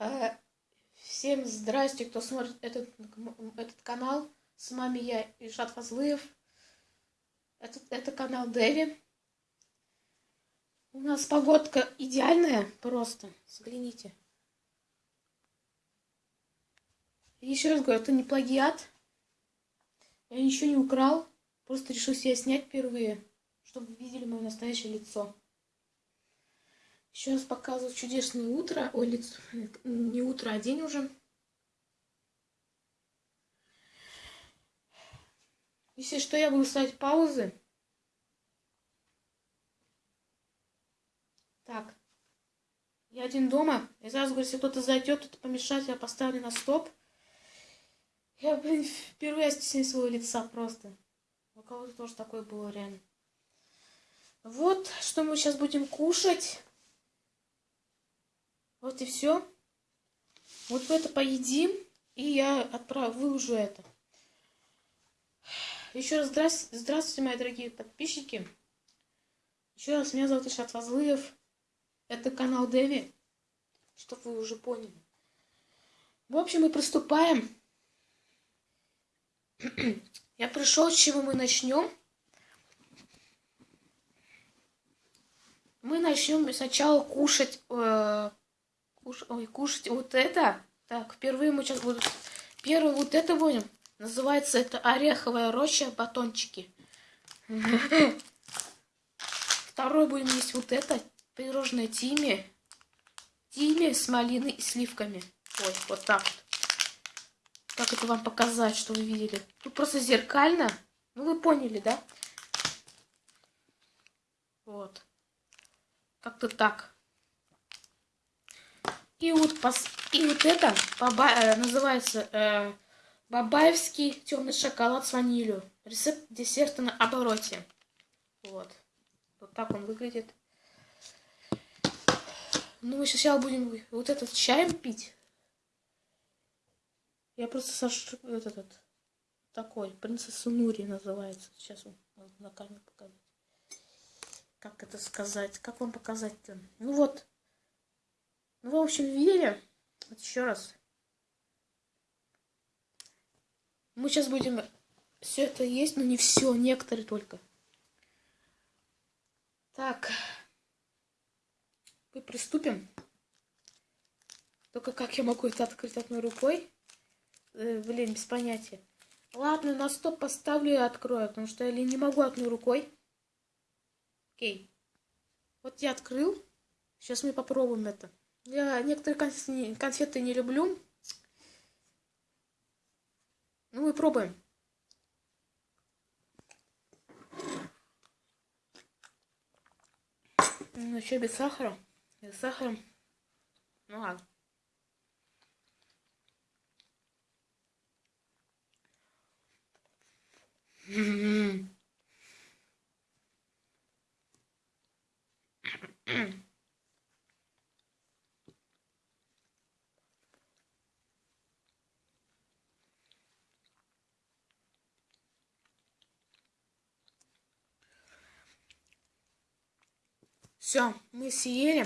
Э, всем здрасте, кто смотрит этот, этот канал. С вами я, Ишат Фазлыев. Это, это канал Дэви. У нас погодка идеальная просто. Взгляните. Еще раз говорю, это не плагиат. Я ничего не украл. Просто решил себя снять впервые, чтобы видели мое настоящее лицо. Раз показываю чудесное утро. Ой, лицо. Не утро, а день уже. Если что, я буду ставить паузы. Так. Я один дома. И сразу говорю, если кто-то зайдет, кто-то помешать, я поставлю на стоп. Я, блин, впервые стесняюсь своего лица просто. У кого-то тоже такое было реально. Вот, что мы сейчас будем кушать. Вот и все. Вот это поедим, и я отправ... выложу это. Еще раз здравствуйте, здравствуйте, мои дорогие подписчики. Еще раз, меня зовут Ишат Фазлыев. Это канал Дэви, чтобы вы уже поняли. В общем, мы приступаем. Я пришел, с чего мы начнем. Мы начнем сначала кушать э, Куш... Ой, кушать вот это. Так, впервые мы сейчас будем... Первый вот это будем. Называется это ореховая роща батончики. Второй будем есть вот это. Пирожное тиме. Тиме с малиной и сливками. Ой, вот так вот. Как это вам показать, что вы видели? Тут просто зеркально. Ну, вы поняли, да? Вот. Как-то так. И вот, пос... и вот это баба... Э, называется э, бабаевский темный шоколад с ванилью. Рецепт десерта на обороте. Вот. Вот так он выглядит. Ну, мы сейчас будем вот этот чаем пить. Я просто сошу этот, этот такой, принцесса Нури называется. Сейчас он на камеру показать. Как это сказать? Как вам показать-то? Ну вот, ну, в общем, видели? Вот еще раз. Мы сейчас будем все это есть, но не все, некоторые только. Так. Мы приступим. Только как я могу это открыть одной рукой? Э, блин, без понятия. Ладно, на стоп поставлю и открою, потому что я не могу одной рукой. Окей. Вот я открыл. Сейчас мы попробуем это. Я некоторые конфеты не люблю. Ну, мы пробуем. Ну, еще без сахара. Без сахара. Ну ладно. Mm-hmm. Все, мы съели.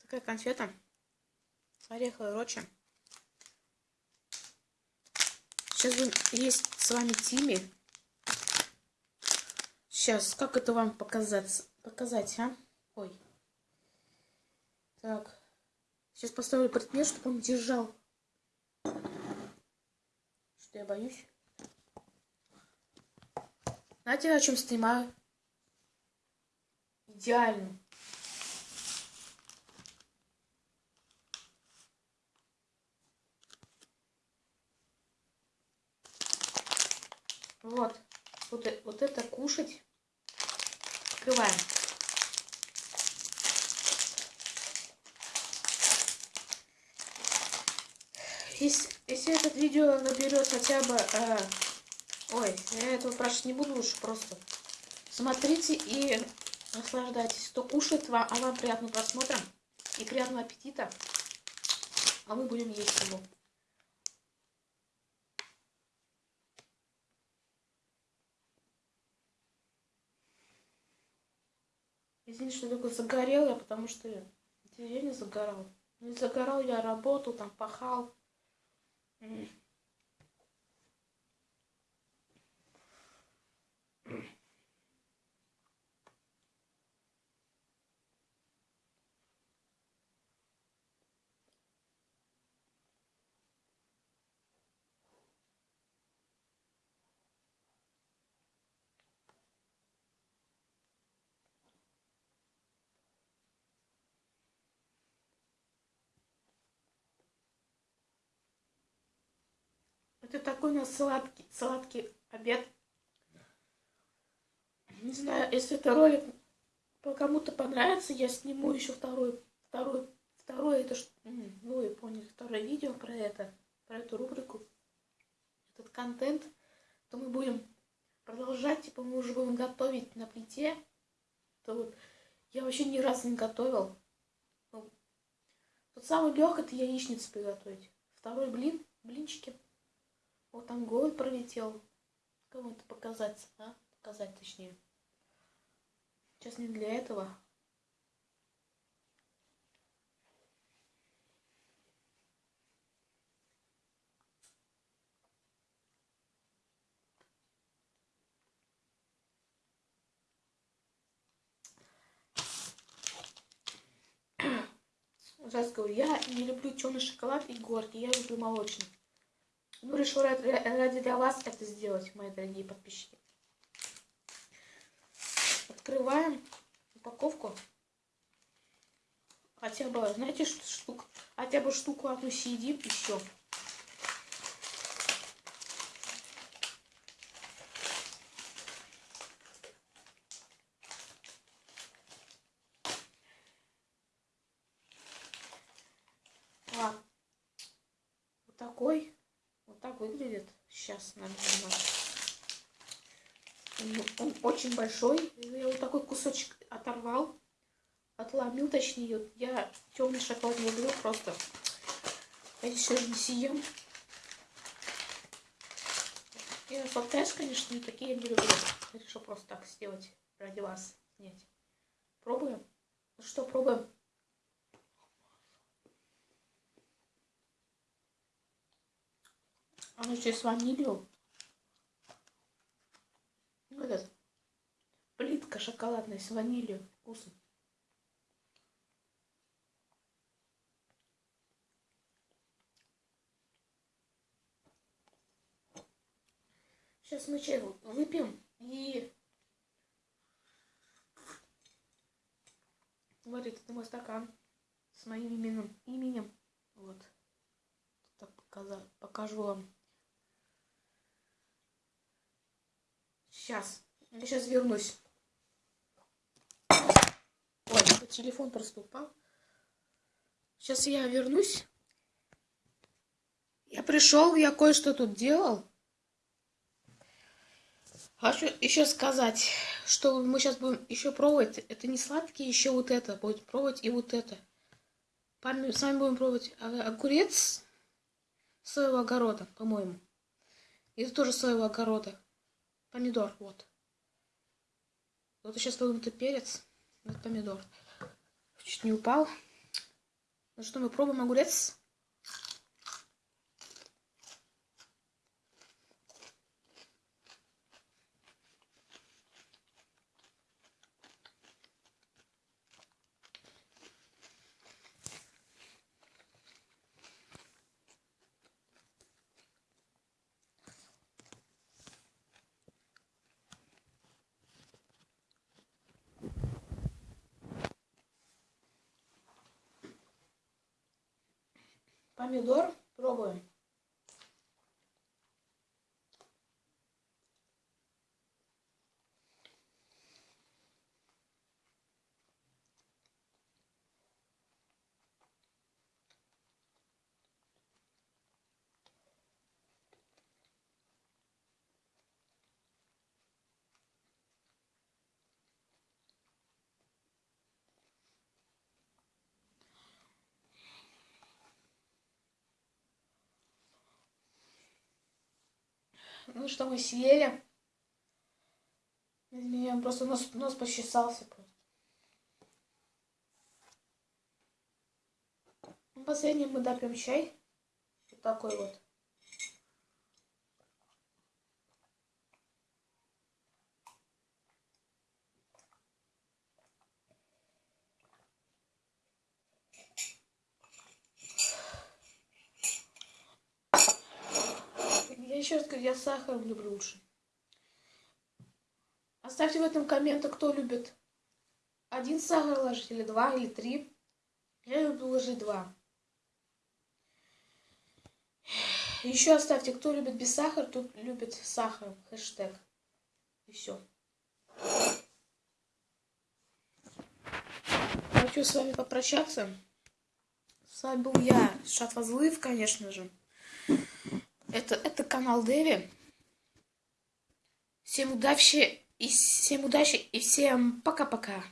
Такая конфета с ореховой. Сейчас будем есть с вами Тими. Сейчас, как это вам показать, показать, а? Ой. Так. Сейчас поставлю предмет, чтобы он держал. Что я боюсь. Знаете, о чем снимаю? Идеально. Вот. Вот, э, вот это кушать. Открываем. Если, если этот видео наберет хотя бы... Э, ой, я этого спрашивать не буду лучше просто. Смотрите и Наслаждайтесь. Кто кушает, вам, а вам приятного просмотра и приятного аппетита. А мы будем есть его. Извините, что только загорел я, потому что я не загорал. Не загорал я, работал, там пахал. Такой у нас сладкий, сладкий обед. Не знаю, если это ролик кому-то понравится, я сниму еще второй, второй, второй, это м, ну вы поняли, второе видео про это, про эту рубрику, этот контент, то мы будем продолжать, типа мы уже будем готовить на плите, то вот я вообще ни разу не готовил. Ну, Тот самый легкий это яичницу приготовить. Второй блин, блинчики. Вот там голый пролетел. Кому-то показать, а? Показать точнее. Сейчас не для этого. Сейчас говорю, я не люблю черный шоколад и горький, я люблю молочный. Ну, решил ради, для вас это сделать, мои дорогие подписчики. Открываем упаковку. Хотя бы, знаете, штук, хотя бы штуку одну съедим еще. Ладно. Вот такой. Вот так выглядит. Сейчас, наверное. Он, очень большой. Я вот такой кусочек оторвал. Отломил, точнее. Я темный шоколад не люблю просто. Я еще не съем. Я сладкаешь, конечно, не такие я не люблю. Я решил просто так сделать ради вас. Нет. Пробуем? Ну что, пробуем? Оно еще с ванилью. Вот это. Плитка шоколадная с ванилью. Вкусно. Сейчас мы чай выпьем и... Вот это мой стакан с моим именем. именем. Вот. Так показать, покажу вам. Сейчас. Я сейчас вернусь. Ой, телефон просто упал. Сейчас я вернусь. Я пришел, я кое-что тут делал. Хочу еще сказать, что мы сейчас будем еще пробовать. Это не сладкие, еще вот это. Будет пробовать и вот это. С вами будем пробовать огурец своего огорода, по-моему. Это тоже своего огорода. Помидор, вот. Вот сейчас пробуем это перец. Вот помидор. Чуть не упал. Ну что, мы пробуем огурец. Помидор пробуем. Ну что, мы съели. Из меня просто нос, нос почесался. Ну, последний мы допьем чай. Вот такой вот. Я еще раз говорю, я с сахаром люблю лучше. Оставьте в этом комменты, кто любит один сахар ложить, или два, или три. Я люблю ложить два. Еще оставьте, кто любит без сахара, тут любит сахар. Хэштег. И все. Хочу с вами попрощаться. С вами был я, Шатвазлыв, конечно же. Это, это канал Дэви. Всем удачи и всем удачи и всем пока-пока.